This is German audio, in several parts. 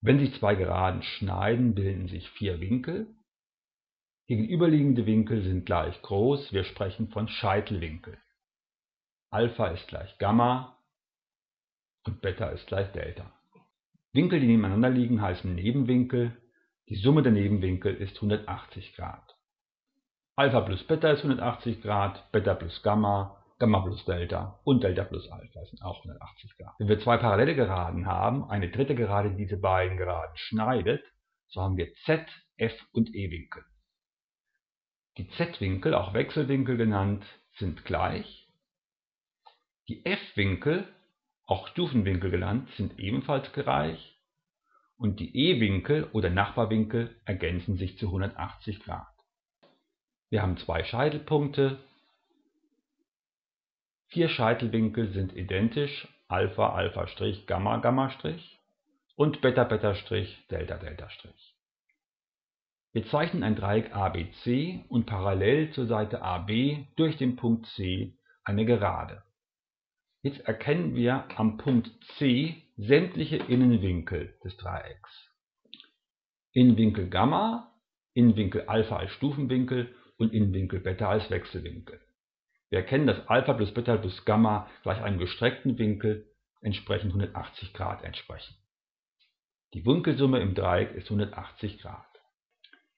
Wenn sich zwei Geraden schneiden, bilden sich vier Winkel. Gegenüberliegende Winkel sind gleich groß, wir sprechen von Scheitelwinkel. Alpha ist gleich Gamma und Beta ist gleich Delta. Winkel, die nebeneinander liegen, heißen Nebenwinkel. Die Summe der Nebenwinkel ist 180 Grad. Alpha plus Beta ist 180 Grad, Beta plus Gamma, Gamma plus Delta und Delta plus Alpha sind auch 180 Grad. Wenn wir zwei parallele Geraden haben, eine dritte Gerade, die diese beiden Geraden schneidet, so haben wir Z, F und E-Winkel. Die Z-Winkel, auch Wechselwinkel genannt, sind gleich. Die F-Winkel, auch Stufenwinkel genannt, sind ebenfalls gleich. Und die E-Winkel oder Nachbarwinkel ergänzen sich zu 180 Grad. Wir haben zwei Scheitelpunkte. Vier Scheitelwinkel sind identisch, Alpha, Alpha', Gamma, Gamma' und Delta'. Wir zeichnen ein Dreieck ABC und parallel zur Seite AB durch den Punkt C eine Gerade. Jetzt erkennen wir am Punkt C sämtliche Innenwinkel des Dreiecks. Innenwinkel Gamma, Innenwinkel Alpha als Stufenwinkel und Innenwinkel Beta als Wechselwinkel. Wir erkennen, dass Alpha plus Beta plus Gamma gleich einem gestreckten Winkel entsprechend 180 Grad entsprechen. Die Winkelsumme im Dreieck ist 180 Grad.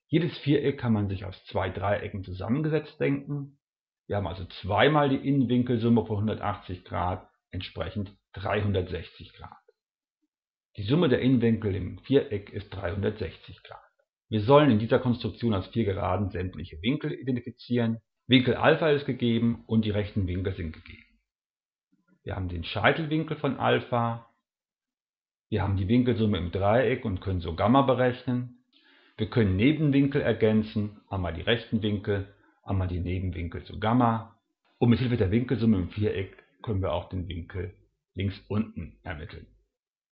Jedes Viereck kann man sich aus zwei Dreiecken zusammengesetzt denken. Wir haben also zweimal die Innenwinkelsumme von 180 Grad, entsprechend 360 Grad. Die Summe der Innenwinkel im Viereck ist 360 Grad. Wir sollen in dieser Konstruktion aus vier Geraden sämtliche Winkel identifizieren. Winkel Alpha ist gegeben und die rechten Winkel sind gegeben. Wir haben den Scheitelwinkel von Alpha. Wir haben die Winkelsumme im Dreieck und können so Gamma berechnen. Wir können Nebenwinkel ergänzen, einmal die rechten Winkel, einmal die Nebenwinkel zu Gamma. Und mit Hilfe der Winkelsumme im Viereck können wir auch den Winkel links unten ermitteln.